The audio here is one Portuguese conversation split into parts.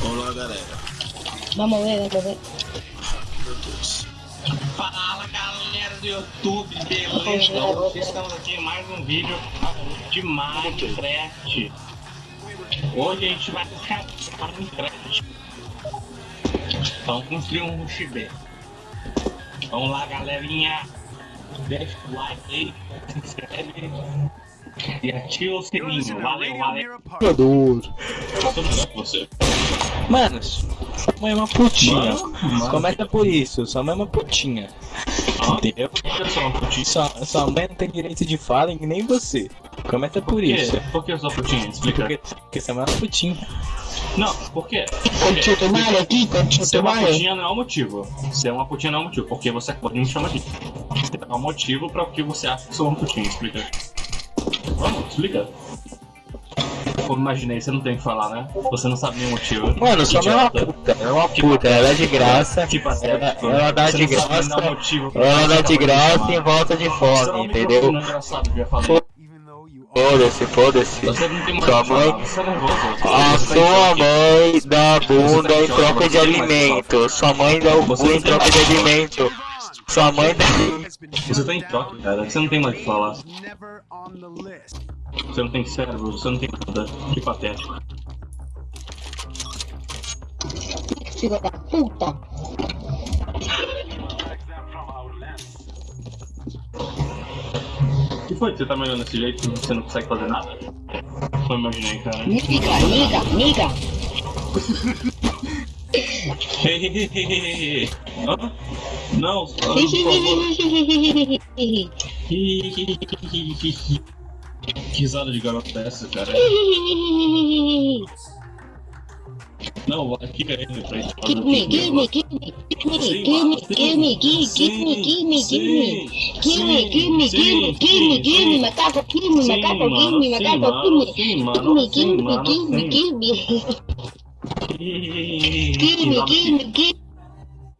Olá, galera. Vamos ver, vamos ver. Meu Deus. Fala galera do YouTube, beleza? Hoje estamos aqui em mais um vídeo de Minecraft. Hoje a gente vai ficar Minecraft. Vamos construir um rushbé. Vamos lá, galerinha. Deixa o like aí, se inscreve e ativa o sininho. Valeu, valeu. Todo mundo com você. Manos, sua mãe é uma putinha. Mano. Começa por isso, sua mãe é uma putinha. Entendeu? Eu sou uma putinha. Sua, sua mãe não tem direito de fala e nem você. Começa por Por quê? isso. Por que eu sou putinha? Explica. Porque, porque sua mãe é uma putinha. Não, por quê? Tu madre aqui, Ser uma putinha não é o motivo. Ser uma putinha não é o motivo, porque você pode me chamar de. É um motivo pra o que você acha que sou uma putinha, explica. Vamos, explica. Como imaginei, você não tem o que falar, né? Você não sabe nenhum motivo. Mano, mãe é uma puta. Ela é uma puta, ela dá de graça. Que Ela, patético. ela dá de graça. Ela dá de graça em volta de é fome, entendeu? Foda-se, foda-se. Sua mãe- é. A sua mãe dá bunda em troca de alimento. Sua mãe dá o cu não em troca de alimento. Sua mãe dá. Você tá em choque, cara. Você não tem mais o que falar. Você não tem cérebro, você não tem nada. Que patético. Filho da puta. O que foi você tá me olhando desse jeito e você não consegue fazer nada? Não imaginei, cara. Niga, niga, niga. Hã? Não, favor. Que risada de garota é essa, cara? Não, fica aí pra gente fazer Give me, give me, give me, give me, give me, give me, give, me, give me, give me. Give me, give me, give me, give me, macaco, give me, macaco, give me, macaco, give me. Give me, give me, give me, give me. Give me, give me, give me. Give me,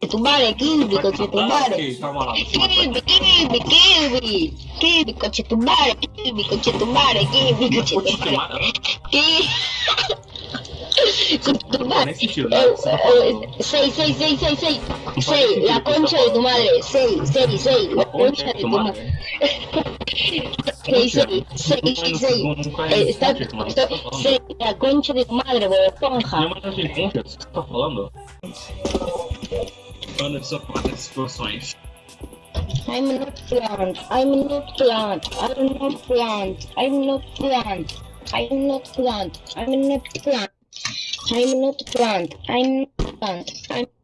Tubare, kibi, kochi tubare. Kibi, kibi, kibi. Kibi, kochi tubare, kibi, kochi tubare, kibi, kochi tubare. Kibi. Tubare. Sei, sei, sei, sei, sei. Sei, la concha de tu madre. Sei, sei, sei, la concha de tu madre. Sei, sei, sei, sei, eh, sei. Está, sei, la concha de tu madre, bobo esponja. Não, mas não tem concha. Tá falando? Anderson, quatro situações. I'm not plant. I'm not plant. I'm not plant. I'm not plant. I'm not plant. I'm not plant. I'm not plant. I'm not plant. I'm I'm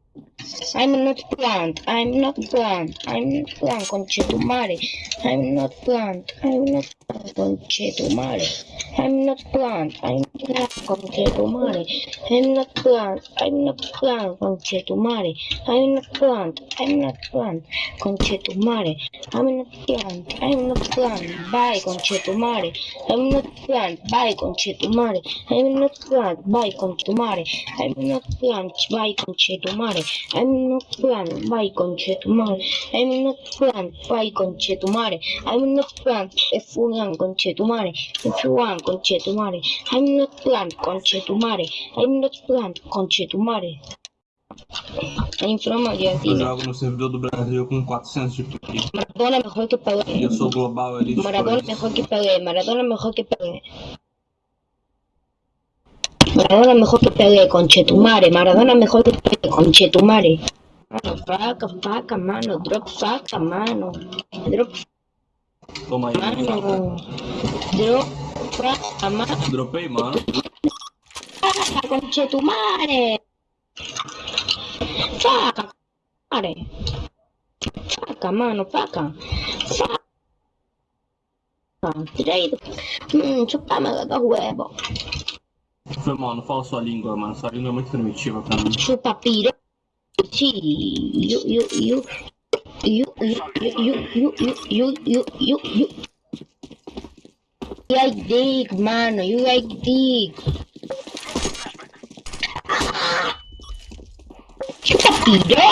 not plant. I'm not plant. I'm not plant. Conchetumare. I'm not plant. I'm not plant. Conchetumare. I'm not plant. I'm not conchetumare. I'm not plant. I'm not plant. Conchetumare. I'm not plant. I'm not plant. Conchetumare. I'm not plant. I'm not plant. Bye, conchetumare. I'm not plant. Bye, conchetumare. I'm not plant. Bye, conchetumare. I'm not plant. Bye, conchetumare. I'm not plan Baikon mare. I'm not plan Baikon mare. I'm not plan F1 con Chetumare. F1 con Chetumare. I'm not plan con Chetumare. I'm not plan con Chetumare. É inflamaria aqui. Eu jogo no servidor do Brasil com 400 de PI. Maradona melhor que Pelé. Eu sou global, ele Maradona melhor que Pelé. Maradona melhor que Pelé. Maradona mejor que Pelé, conchetumare. Maradona mejor que Pelé, conchetumare. Mano, faca, faca, mano. Drop faca, mano. Drop Toma aí, mano. Drop faca, mano. Dropei, mano. Faca, conchetumare. Faca, mare. Faca, mano, faca. Faca. Direito. Hum, chupame los huevos. Foi mal, não fala sua língua, mano. Sua língua é muito primitiva pra mim. Chupa piranha. You, you, you. You, you, you, you, you, you, you, you. You like dig mano. You like dig. Chupa piranha.